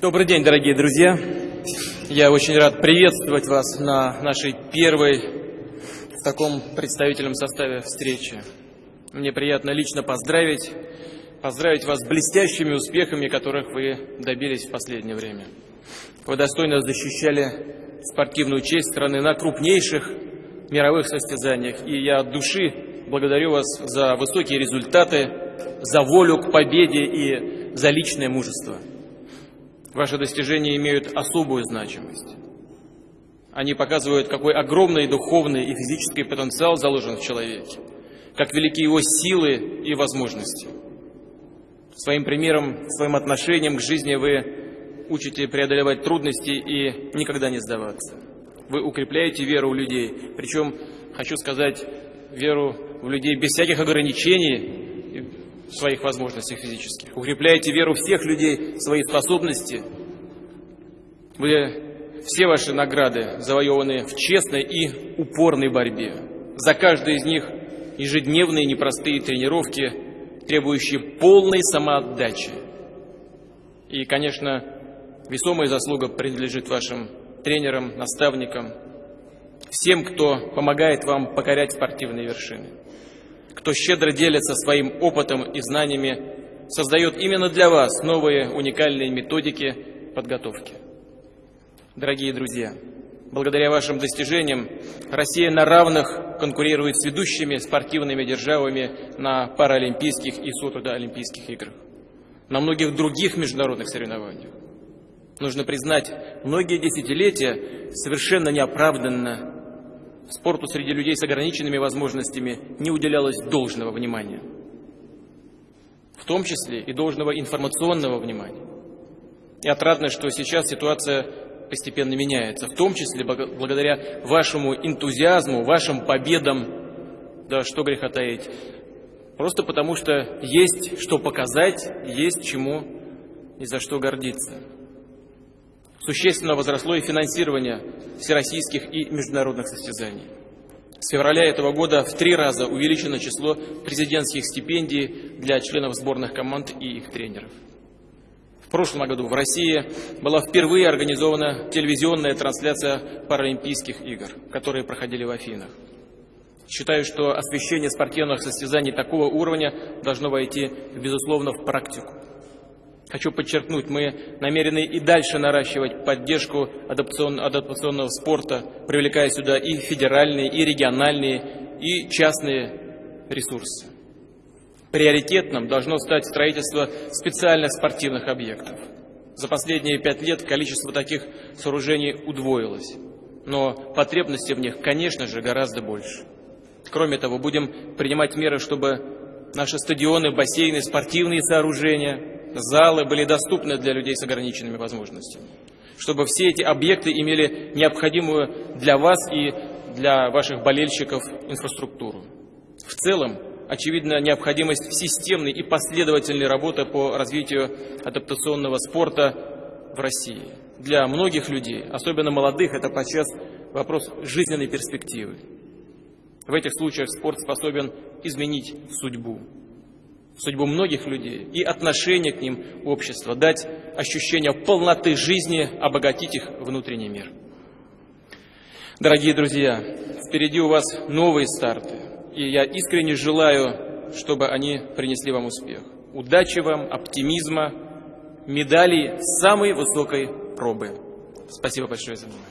Добрый день, дорогие друзья! Я очень рад приветствовать вас на нашей первой в таком представительном составе встречи. Мне приятно лично поздравить, поздравить вас с блестящими успехами, которых вы добились в последнее время. Вы достойно защищали спортивную честь страны на крупнейших мировых состязаниях, и я от души благодарю вас за высокие результаты, за волю к победе и за личное мужество. Ваши достижения имеют особую значимость. Они показывают, какой огромный духовный и физический потенциал заложен в человеке, как велики его силы и возможности. Своим примером, своим отношением к жизни вы учите преодолевать трудности и никогда не сдаваться. Вы укрепляете веру у людей, причем, хочу сказать, веру в людей без всяких ограничений своих возможностях физических. Укрепляете веру всех людей в свои способности. Вы все ваши награды завоеваны в честной и упорной борьбе. За каждой из них ежедневные непростые тренировки, требующие полной самоотдачи. И, конечно, весомая заслуга принадлежит вашим тренерам, наставникам, всем, кто помогает вам покорять спортивные вершины кто щедро делится своим опытом и знаниями, создает именно для вас новые уникальные методики подготовки. Дорогие друзья, благодаря вашим достижениям Россия на равных конкурирует с ведущими спортивными державами на паралимпийских и сутудоолимпийских играх, на многих других международных соревнованиях. Нужно признать, многие десятилетия совершенно неоправданно спорту среди людей с ограниченными возможностями не уделялось должного внимания, в том числе и должного информационного внимания. И отрадно, что сейчас ситуация постепенно меняется, в том числе благодаря вашему энтузиазму, вашим победам, да что греха таить, просто потому что есть что показать, есть чему и за что гордиться. Существенно возросло и финансирование всероссийских и международных состязаний. С февраля этого года в три раза увеличено число президентских стипендий для членов сборных команд и их тренеров. В прошлом году в России была впервые организована телевизионная трансляция Паралимпийских игр, которые проходили в Афинах. Считаю, что освещение спортивных состязаний такого уровня должно войти, безусловно, в практику. Хочу подчеркнуть, мы намерены и дальше наращивать поддержку адаптационного спорта, привлекая сюда и федеральные, и региональные, и частные ресурсы. Приоритетным должно стать строительство специальных спортивных объектов. За последние пять лет количество таких сооружений удвоилось, но потребности в них, конечно же, гораздо больше. Кроме того, будем принимать меры, чтобы наши стадионы, бассейны, спортивные сооружения – залы были доступны для людей с ограниченными возможностями, чтобы все эти объекты имели необходимую для вас и для ваших болельщиков инфраструктуру. В целом, очевидна необходимость системной и последовательной работы по развитию адаптационного спорта в России. Для многих людей, особенно молодых, это подчас вопрос жизненной перспективы. В этих случаях спорт способен изменить судьбу судьбу многих людей и отношение к ним общества, дать ощущение полноты жизни, обогатить их внутренний мир. Дорогие друзья, впереди у вас новые старты, и я искренне желаю, чтобы они принесли вам успех. Удачи вам, оптимизма, медалей самой высокой пробы. Спасибо большое за внимание.